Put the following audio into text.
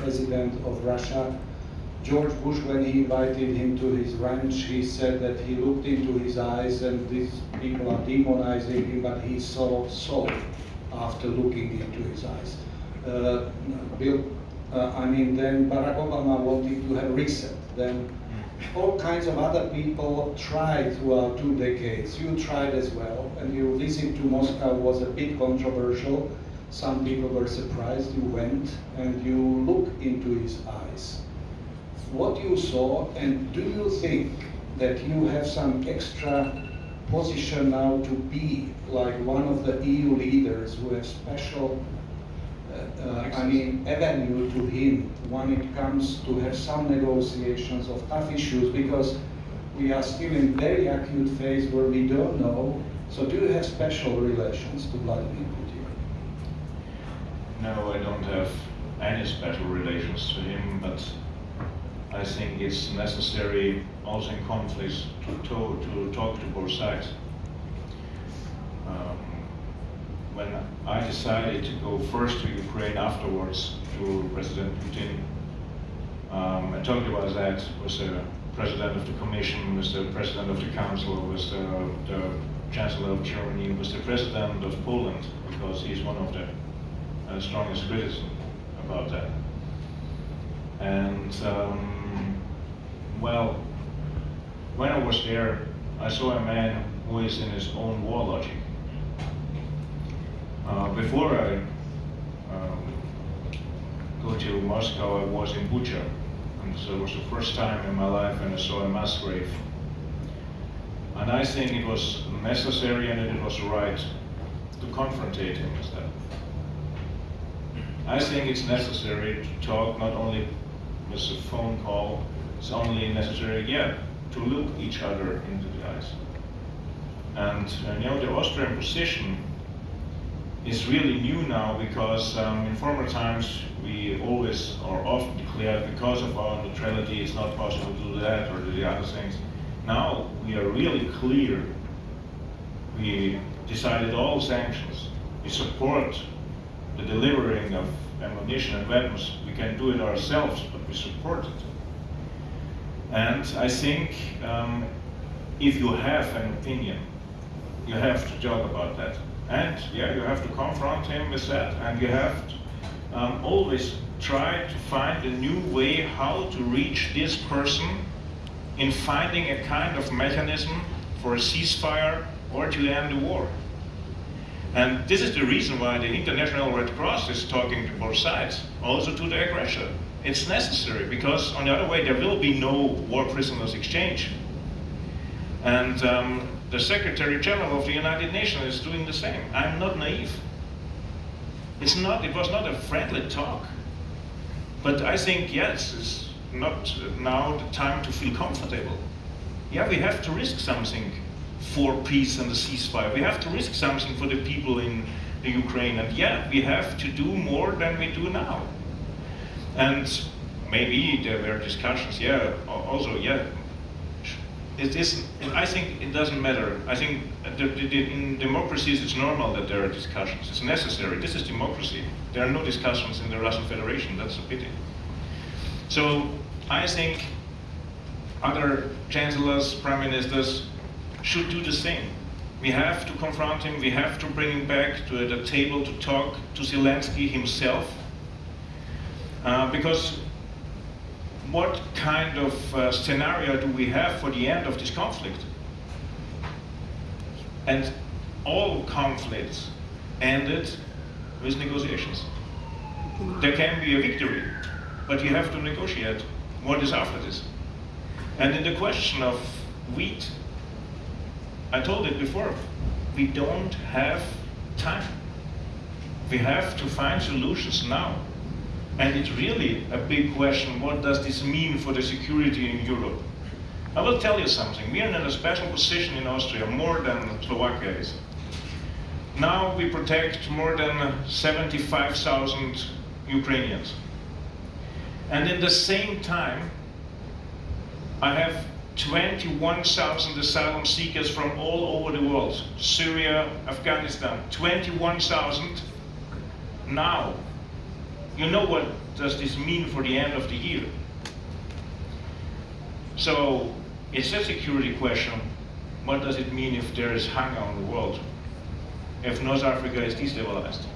president of Russia. George Bush, when he invited him to his ranch, he said that he looked into his eyes and these people are demonizing him, but he saw soul after looking into his eyes. Uh, Bill, uh, I mean, then Barack Obama wanted to have reset. Then all kinds of other people tried throughout two decades. You tried as well, and your visit to Moscow was a bit controversial. Some people were surprised you went, and you looked into his eyes what you saw, and do you think that you have some extra position now to be like one of the EU leaders who have special, uh, uh, I mean, avenue to him when it comes to have some negotiations of tough issues because we are still in very acute phase where we don't know. So do you have special relations to Vladimir Putin? No, I don't have any special relations to him, but I think it's necessary also in conflicts to, to, to talk to both sides. Um, when I decided to go first to Ukraine afterwards to President Putin, um, I talked about that with the President of the Commission, with the President of the Council, with the, the Chancellor of Germany, with the President of Poland, because he's one of the uh, strongest criticism about that. And um, well, when I was there, I saw a man who is in his own war logic. Uh, before I um, go to Moscow, I was in Bucha, and so it was the first time in my life when I saw a mass grave. And I think it was necessary and it was right to confrontate him with that. I think it's necessary to talk not only with a phone call, it's only necessary, yeah, to look each other into the eyes. And uh, you know, the Austrian position is really new now because um, in former times we always or often declared because of our neutrality it's not possible to do that or do the other things. Now we are really clear. We decided all sanctions. We support the delivering of ammunition and weapons. We can do it ourselves, but we support it. And I think um, if you have an opinion, you have to talk about that. And yeah, you have to confront him with that, and you have to um, always try to find a new way how to reach this person in finding a kind of mechanism for a ceasefire or to end the war. And this is the reason why the International Red Cross is talking to both sides, also to the aggressor. It's necessary because on the other way there will be no war prisoners exchange. And um, the Secretary General of the United Nations is doing the same. I'm not naive. It's not, it was not a friendly talk. But I think, yes, it's not now the time to feel comfortable. Yeah, we have to risk something for peace and the ceasefire. We have to risk something for the people in the Ukraine. And yeah, we have to do more than we do now. And maybe there were discussions, yeah, also, yeah, it is, I think it doesn't matter. I think in democracies it's normal that there are discussions. It's necessary. This is democracy. There are no discussions in the Russian Federation. That's a pity. So I think other chancellors, prime ministers should do the same. We have to confront him. We have to bring him back to the table to talk to Zelensky himself uh, because what kind of uh, scenario do we have for the end of this conflict? And all conflicts ended with negotiations. There can be a victory, but you have to negotiate what is after this. And in the question of wheat, I told it before, we don't have time. We have to find solutions now. And it's really a big question, what does this mean for the security in Europe? I will tell you something, we are in a special position in Austria, more than Slovakia is. Now we protect more than 75,000 Ukrainians. And in the same time, I have 21,000 asylum seekers from all over the world, Syria, Afghanistan, 21,000 now you know what does this mean for the end of the year? So it's a security question. What does it mean if there is hunger on the world? If North Africa is destabilized?